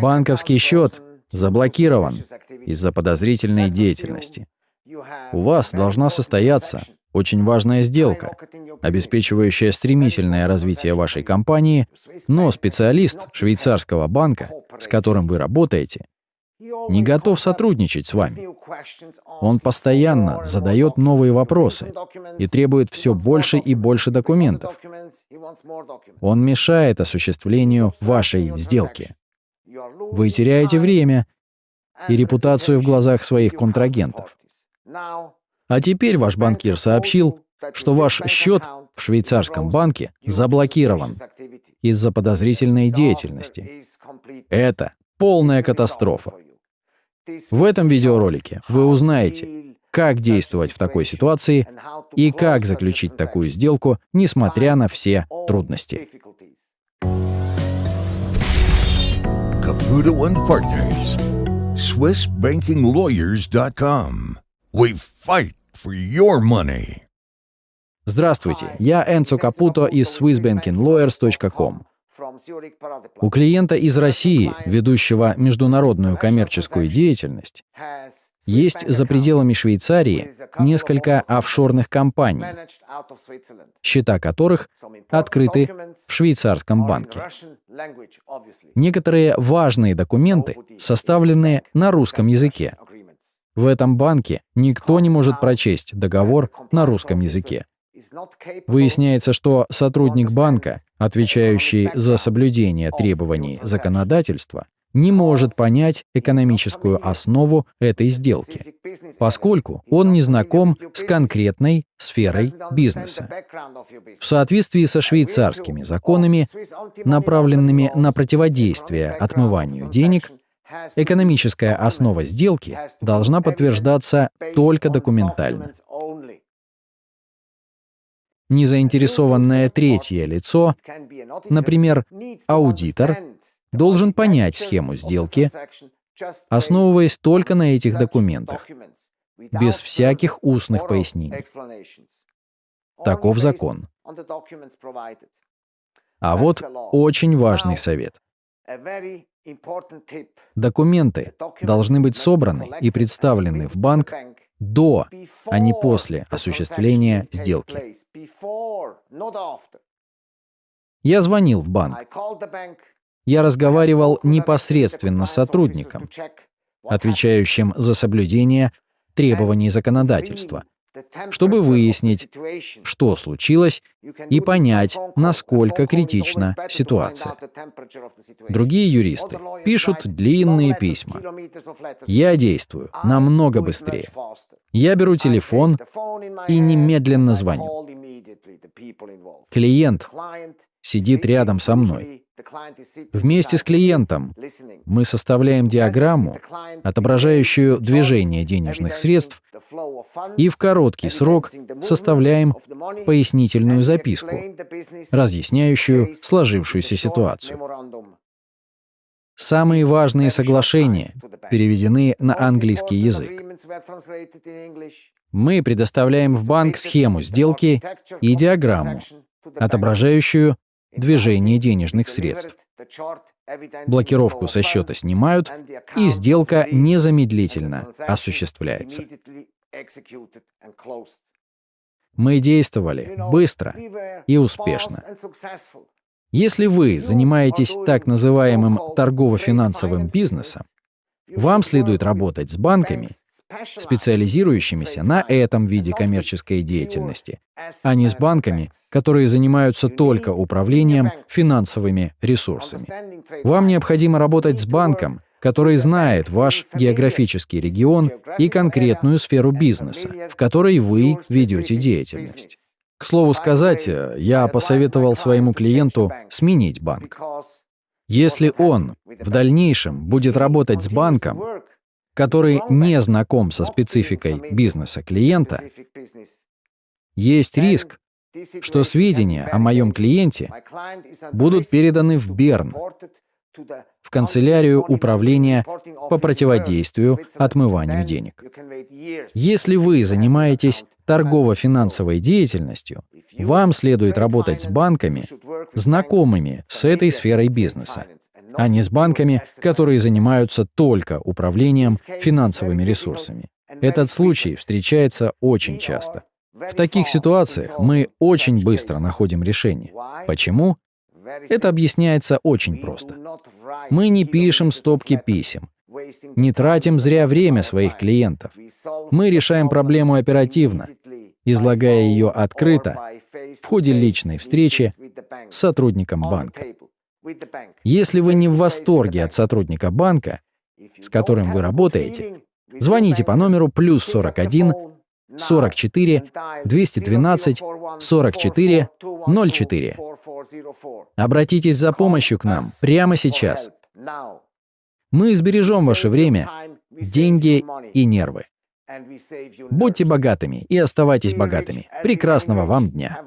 Банковский счет заблокирован из-за подозрительной деятельности. У вас должна состояться очень важная сделка, обеспечивающая стремительное развитие вашей компании, но специалист швейцарского банка, с которым вы работаете, не готов сотрудничать с вами. Он постоянно задает новые вопросы и требует все больше и больше документов. Он мешает осуществлению вашей сделки. Вы теряете время и репутацию в глазах своих контрагентов. А теперь ваш банкир сообщил, что ваш счет в швейцарском банке заблокирован из-за подозрительной деятельности. Это полная катастрофа. В этом видеоролике вы узнаете, как действовать в такой ситуации и как заключить такую сделку, несмотря на все трудности. Caputo and Partners, SwissBankingLawyers.com. We fight for your money. Здравствуйте, я Энцо Капуто из SwissBankingLawyers.com. У клиента из России, ведущего международную коммерческую деятельность, есть за пределами Швейцарии несколько офшорных компаний, счета которых открыты в швейцарском банке. Некоторые важные документы составлены на русском языке. В этом банке никто не может прочесть договор на русском языке. Выясняется, что сотрудник банка, отвечающий за соблюдение требований законодательства, не может понять экономическую основу этой сделки, поскольку он не знаком с конкретной сферой бизнеса. В соответствии со швейцарскими законами, направленными на противодействие отмыванию денег, экономическая основа сделки должна подтверждаться только документально незаинтересованное третье лицо, например, аудитор, должен понять схему сделки, основываясь только на этих документах, без всяких устных пояснений. Таков закон. А вот очень важный совет. Документы должны быть собраны и представлены в банк до, а не после осуществления сделки. Я звонил в банк. Я разговаривал непосредственно с сотрудником, отвечающим за соблюдение требований законодательства, чтобы выяснить, что случилось, и понять, насколько критична ситуация. Другие юристы пишут длинные письма. Я действую намного быстрее. Я беру телефон и немедленно звоню. Клиент сидит рядом со мной. Вместе с клиентом мы составляем диаграмму, отображающую движение денежных средств, и в короткий срок составляем пояснительную записку, разъясняющую сложившуюся ситуацию. Самые важные соглашения переведены на английский язык. Мы предоставляем в банк схему сделки и диаграмму, отображающую движение денежных средств. Блокировку со счета снимают, и сделка незамедлительно осуществляется. Мы действовали быстро и успешно. Если вы занимаетесь так называемым торгово-финансовым бизнесом, вам следует работать с банками, специализирующимися на этом виде коммерческой деятельности, а не с банками, которые занимаются только управлением финансовыми ресурсами. Вам необходимо работать с банком, который знает ваш географический регион и конкретную сферу бизнеса, в которой вы ведете деятельность. К слову сказать, я посоветовал своему клиенту сменить банк. Если он в дальнейшем будет работать с банком, который не знаком со спецификой бизнеса клиента, есть риск, что сведения о моем клиенте будут переданы в Берн, в канцелярию управления по противодействию отмыванию денег. Если вы занимаетесь торгово-финансовой деятельностью, вам следует работать с банками, знакомыми с этой сферой бизнеса, а не с банками, которые занимаются только управлением финансовыми ресурсами. Этот случай встречается очень часто. В таких ситуациях мы очень быстро находим решение. Почему? Это объясняется очень просто. Мы не пишем стопки писем, не тратим зря время своих клиентов. Мы решаем проблему оперативно, излагая ее открыто в ходе личной встречи с сотрудником банка. Если вы не в восторге от сотрудника банка, с которым вы работаете, звоните по номеру плюс 41 44 212 44 04. Обратитесь за помощью к нам прямо сейчас. Мы сбережем ваше время, деньги и нервы. Будьте богатыми и оставайтесь богатыми. Прекрасного вам дня.